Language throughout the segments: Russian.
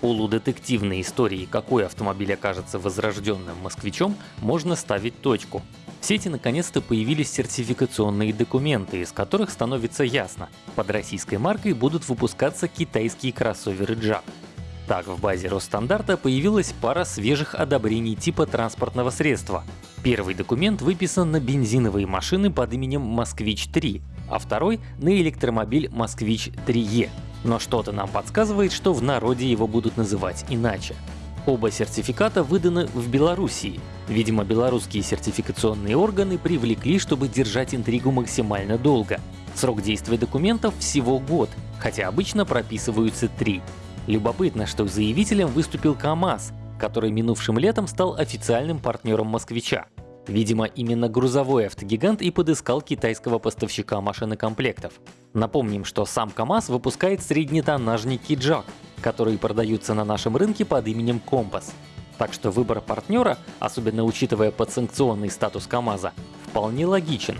полудетективной истории, какой автомобиль окажется возрожденным москвичом, можно ставить точку. В сети наконец-то появились сертификационные документы, из которых становится ясно, под российской маркой будут выпускаться китайские кроссоверы Jack. Так, в базе Росстандарта появилась пара свежих одобрений типа транспортного средства. Первый документ выписан на бензиновые машины под именем «Москвич-3», а второй — на электромобиль «Москвич-3Е». Но что-то нам подсказывает, что в народе его будут называть иначе. Оба сертификата выданы в Белоруссии. Видимо, белорусские сертификационные органы привлекли, чтобы держать интригу максимально долго. Срок действия документов всего год, хотя обычно прописываются три. Любопытно, что заявителем выступил КАМАЗ, который минувшим летом стал официальным партнером москвича. Видимо, именно грузовой автогигант и подыскал китайского поставщика машинокомплектов. Напомним, что сам КАМАЗ выпускает среднетоннажники Jack, которые продаются на нашем рынке под именем Компас. Так что выбор партнера, особенно учитывая подсанкционный статус КАМАЗа, вполне логичен.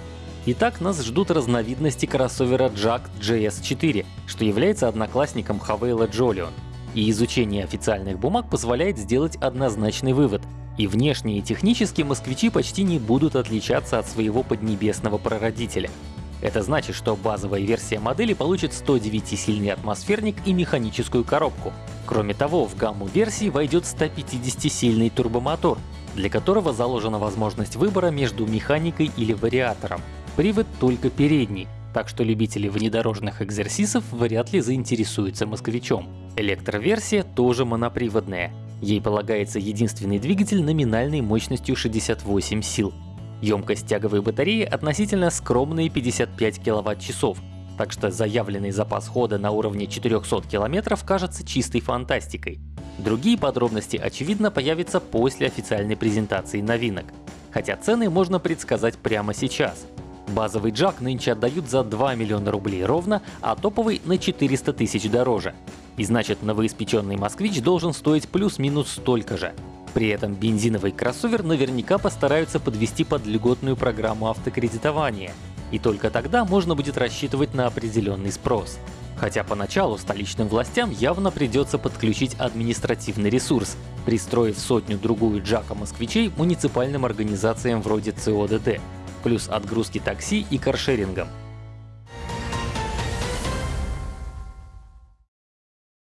Итак, нас ждут разновидности кроссовера Jack JS4, что является одноклассником Хавейла Jolion. И изучение официальных бумаг позволяет сделать однозначный вывод. И внешне и технически москвичи почти не будут отличаться от своего поднебесного прародителя. Это значит, что базовая версия модели получит 109-сильный атмосферник и механическую коробку. Кроме того, в гамму версий войдет 150-сильный турбомотор, для которого заложена возможность выбора между механикой или вариатором. Привод только передний, так что любители внедорожных экзерсисов вряд ли заинтересуются москвичом. Электроверсия тоже моноприводная. Ей полагается единственный двигатель номинальной мощностью 68 сил. Емкость тяговой батареи относительно скромные 55 кВт-часов, так что заявленный запас хода на уровне 400 км кажется чистой фантастикой. Другие подробности, очевидно, появятся после официальной презентации новинок. Хотя цены можно предсказать прямо сейчас. Базовый джак нынче отдают за 2 миллиона рублей ровно, а топовый на 400 тысяч дороже. И значит, новоиспеченный москвич должен стоить плюс-минус столько же. При этом бензиновый кроссовер наверняка постараются подвести под льготную программу автокредитования. И только тогда можно будет рассчитывать на определенный спрос. Хотя поначалу столичным властям явно придется подключить административный ресурс, пристроив сотню-другую джака москвичей муниципальным организациям вроде ЦОДД плюс отгрузки такси и каршерингом.